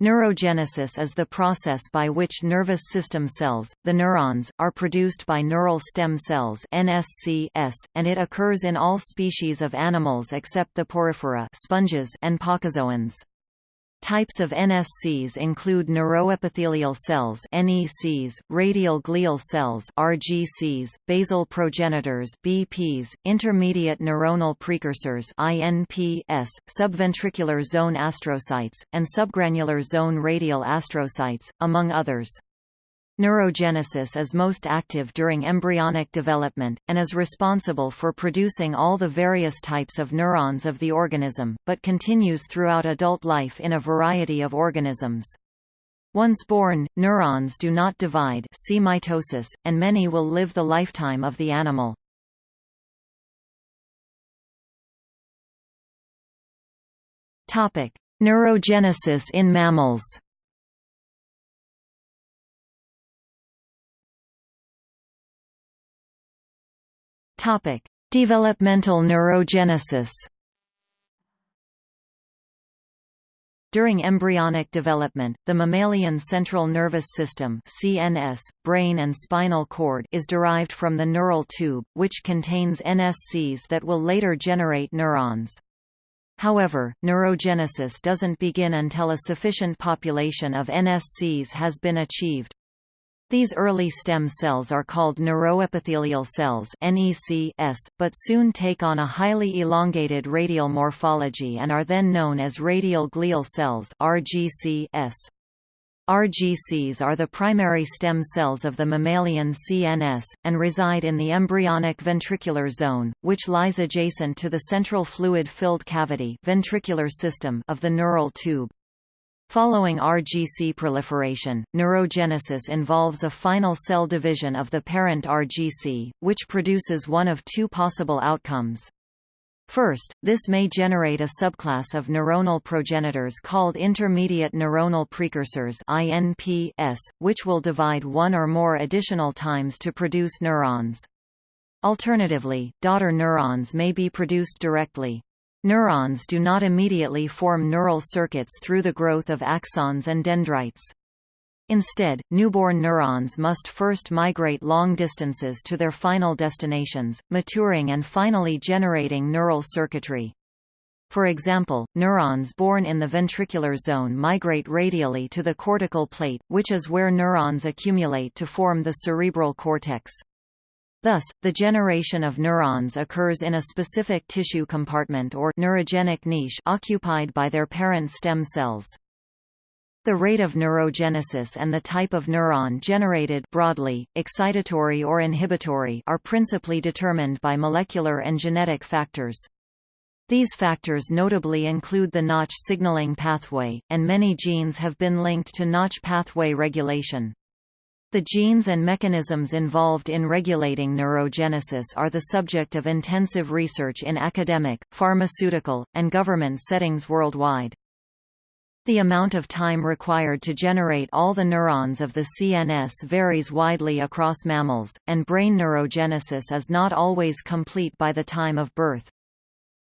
Neurogenesis is the process by which nervous system cells, the neurons, are produced by neural stem cells NSCS, and it occurs in all species of animals except the porifera sponges and placozoans. Types of NSCs include neuroepithelial cells (NECs), radial glial cells (RGCs), basal progenitors (BPs), intermediate neuronal precursors (INPs), subventricular zone astrocytes, and subgranular zone radial astrocytes, among others. Neurogenesis is most active during embryonic development, and is responsible for producing all the various types of neurons of the organism, but continues throughout adult life in a variety of organisms. Once born, neurons do not divide see mitosis, and many will live the lifetime of the animal. Neurogenesis in mammals Topic: Developmental neurogenesis. During embryonic development, the mammalian central nervous system (CNS), brain and spinal cord is derived from the neural tube, which contains NSCs that will later generate neurons. However, neurogenesis doesn't begin until a sufficient population of NSCs has been achieved. These early stem cells are called neuroepithelial cells NECs, but soon take on a highly elongated radial morphology and are then known as radial glial cells RGCs. RGCs are the primary stem cells of the mammalian CNS, and reside in the embryonic ventricular zone, which lies adjacent to the central fluid-filled cavity ventricular system of the neural tube. Following RGC proliferation, neurogenesis involves a final cell division of the parent RGC, which produces one of two possible outcomes. First, this may generate a subclass of neuronal progenitors called intermediate neuronal precursors INPs, which will divide one or more additional times to produce neurons. Alternatively, daughter neurons may be produced directly. Neurons do not immediately form neural circuits through the growth of axons and dendrites. Instead, newborn neurons must first migrate long distances to their final destinations, maturing and finally generating neural circuitry. For example, neurons born in the ventricular zone migrate radially to the cortical plate, which is where neurons accumulate to form the cerebral cortex. Thus, the generation of neurons occurs in a specific tissue compartment or neurogenic niche occupied by their parent stem cells. The rate of neurogenesis and the type of neuron generated broadly, excitatory or inhibitory are principally determined by molecular and genetic factors. These factors notably include the Notch signaling pathway, and many genes have been linked to Notch pathway regulation. The genes and mechanisms involved in regulating neurogenesis are the subject of intensive research in academic, pharmaceutical, and government settings worldwide. The amount of time required to generate all the neurons of the CNS varies widely across mammals, and brain neurogenesis is not always complete by the time of birth.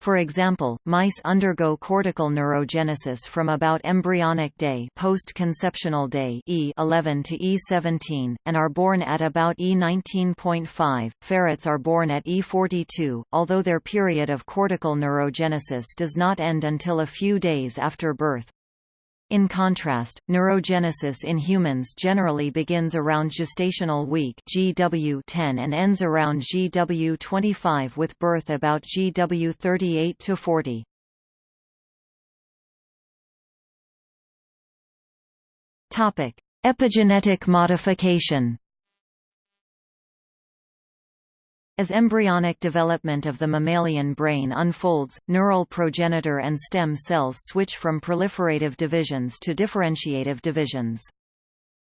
For example, mice undergo cortical neurogenesis from about embryonic day post-conceptional day E11 to E17, and are born at about E19.5. Ferrets are born at E42, although their period of cortical neurogenesis does not end until a few days after birth. In contrast, neurogenesis in humans generally begins around gestational week GW10 and ends around GW25 with birth about GW38 to 40. Topic: Epigenetic modification. As embryonic development of the mammalian brain unfolds, neural progenitor and stem cells switch from proliferative divisions to differentiative divisions.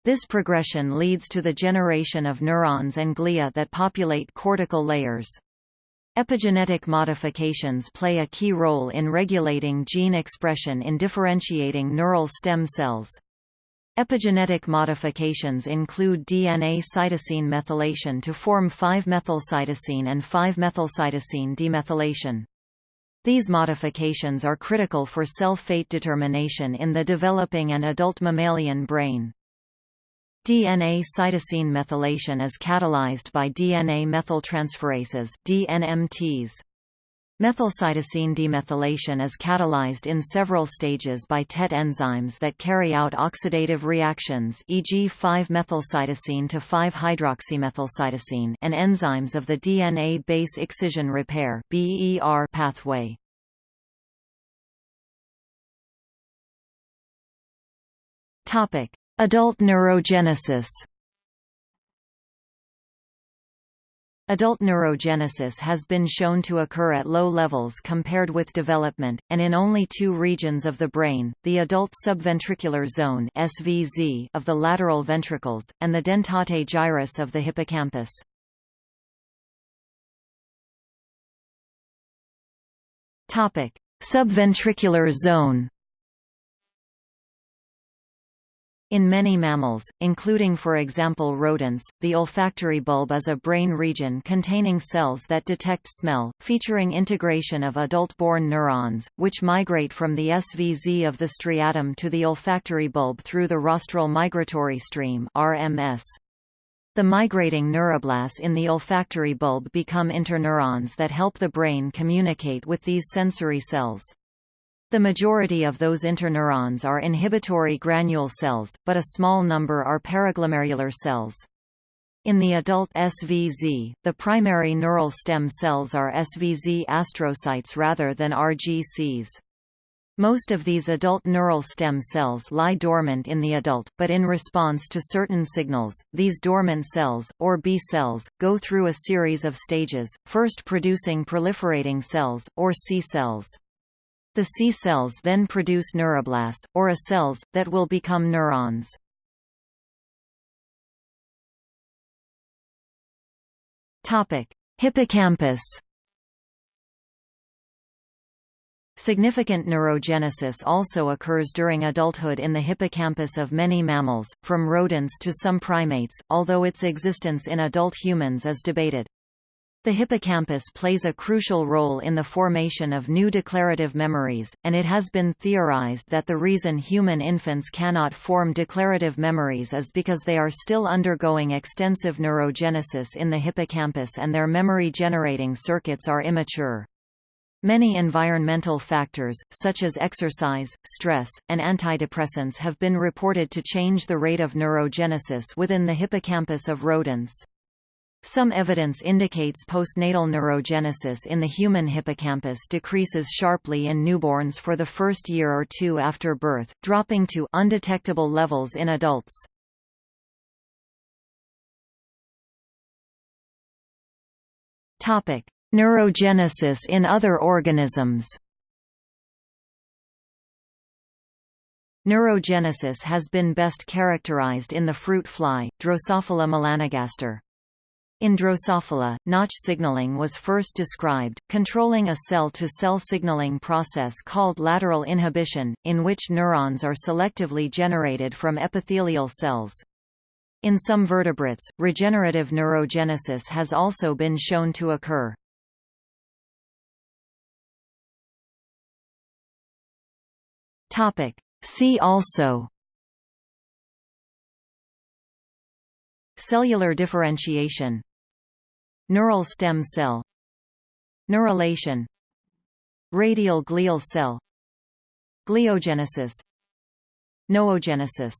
This progression leads to the generation of neurons and glia that populate cortical layers. Epigenetic modifications play a key role in regulating gene expression in differentiating neural stem cells. Epigenetic modifications include DNA cytosine methylation to form 5-methylcytosine and 5-methylcytosine demethylation. These modifications are critical for cell fate determination in the developing and adult mammalian brain. DNA cytosine methylation is catalyzed by DNA methyltransferases DNMTs. Methylcytosine demethylation is catalyzed in several stages by TET enzymes that carry out oxidative reactions e.g. 5-methylcytosine to 5-hydroxymethylcytosine and enzymes of the DNA base excision repair pathway. Adult neurogenesis Adult neurogenesis has been shown to occur at low levels compared with development, and in only two regions of the brain, the adult subventricular zone SVZ of the lateral ventricles, and the dentate gyrus of the hippocampus. Subventricular zone In many mammals, including for example rodents, the olfactory bulb is a brain region containing cells that detect smell, featuring integration of adult-born neurons, which migrate from the SVZ of the striatum to the olfactory bulb through the rostral migratory stream RMS. The migrating neuroblasts in the olfactory bulb become interneurons that help the brain communicate with these sensory cells. The majority of those interneurons are inhibitory granule cells, but a small number are paraglomerular cells. In the adult SVZ, the primary neural stem cells are SVZ astrocytes rather than RGCs. Most of these adult neural stem cells lie dormant in the adult, but in response to certain signals, these dormant cells, or B cells, go through a series of stages, first producing proliferating cells, or C cells. The C cells then produce neuroblasts, or A cells, that will become neurons. Hippocampus Significant neurogenesis also occurs during adulthood in the hippocampus of many mammals, from rodents to some primates, although its existence in adult humans is debated. The hippocampus plays a crucial role in the formation of new declarative memories, and it has been theorized that the reason human infants cannot form declarative memories is because they are still undergoing extensive neurogenesis in the hippocampus and their memory-generating circuits are immature. Many environmental factors, such as exercise, stress, and antidepressants have been reported to change the rate of neurogenesis within the hippocampus of rodents. Some evidence indicates postnatal neurogenesis in the human hippocampus decreases sharply in newborns for the first year or two after birth, dropping to undetectable levels in adults. Topic: Neurogenesis in other organisms. Neurogenesis has been best characterized in the fruit fly, Drosophila melanogaster. In Drosophila, Notch signaling was first described, controlling a cell-to-cell -cell signaling process called lateral inhibition, in which neurons are selectively generated from epithelial cells. In some vertebrates, regenerative neurogenesis has also been shown to occur. See also Cellular differentiation Neural stem cell Neurulation Radial glial cell Gliogenesis Noogenesis